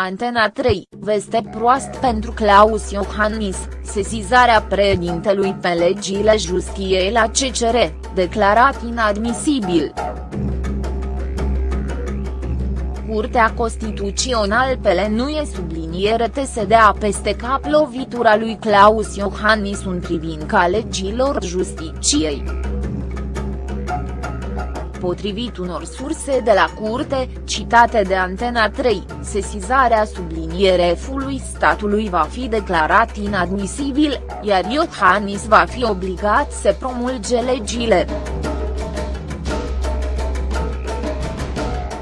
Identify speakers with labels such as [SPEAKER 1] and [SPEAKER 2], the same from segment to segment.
[SPEAKER 1] Antena 3, veste proastă pentru Claus Iohannis, sesizarea președintelui pe legile justiției la CCR, declarat inadmisibil. Curtea Constituțională PL nu e subliniere TSDA peste cap lovitura lui Claus Iohannis în privința legilor justiției. Potrivit unor surse de la curte, citate de Antena 3, sesizarea subliniere F-ului statului va fi declarat inadmisibil, iar Iohannis va fi obligat să promulge legile.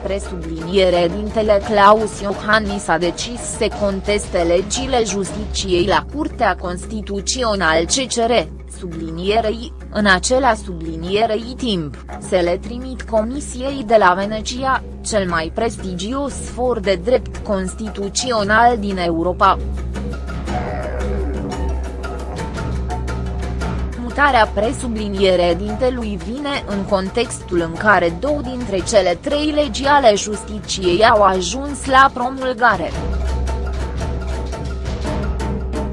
[SPEAKER 1] Presubliniere dintele Claus Iohannis a decis să conteste legile justiciei la Curtea Constituțională CCR, sublinierei, în acela sublinierei timp, se le trimit Comisiei de la Venecia, cel mai prestigios for de drept constituțional din Europa. Mutarea presubliniere dintelui vine în contextul în care două dintre cele trei legi ale justiciei au ajuns la promulgare.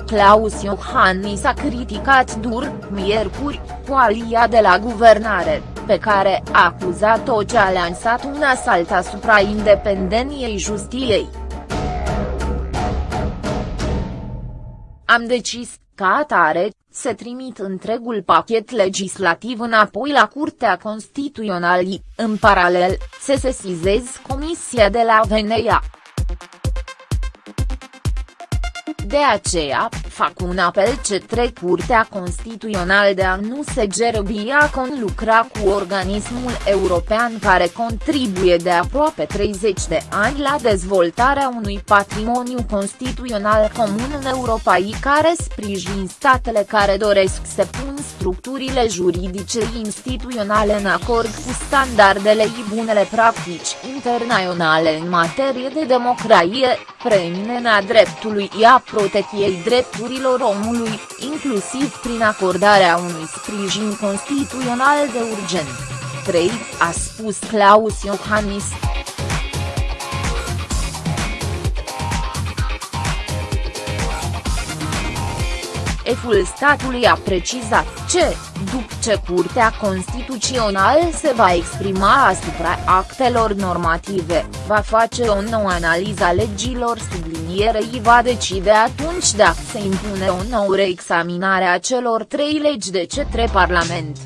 [SPEAKER 1] Claus Iohannis a criticat dur, miercuri, coalia de la guvernare, pe care a acuzat-o ce a lansat un asalt asupra independenței justiției. Am decis, ca atare, să trimit întregul pachet legislativ înapoi la Curtea Constituțională, în paralel, să sesizez Comisia de la Veneia. De aceea, fac un apel către Curtea Constituțională de a nu se gerbia con lucra cu organismul european care contribuie de aproape 30 de ani la dezvoltarea unui patrimoniu constituțional comun în Europa și care sprijin statele care doresc să pun structurile juridice instituționale în acord cu standardele și bunele practici internaționale în materie de democrație, preeminenea dreptului și a protecției drepturilor omului, inclusiv prin acordarea unui sprijin constituțional de urgent. 3, a spus Claus Iohannis. Eful statului a precizat ce, după ce Curtea Constituțională se va exprima asupra actelor normative, va face o nouă analiză a legilor sublinierei va decide atunci dacă se impune o nouă reexaminare a celor trei legi de către Parlament.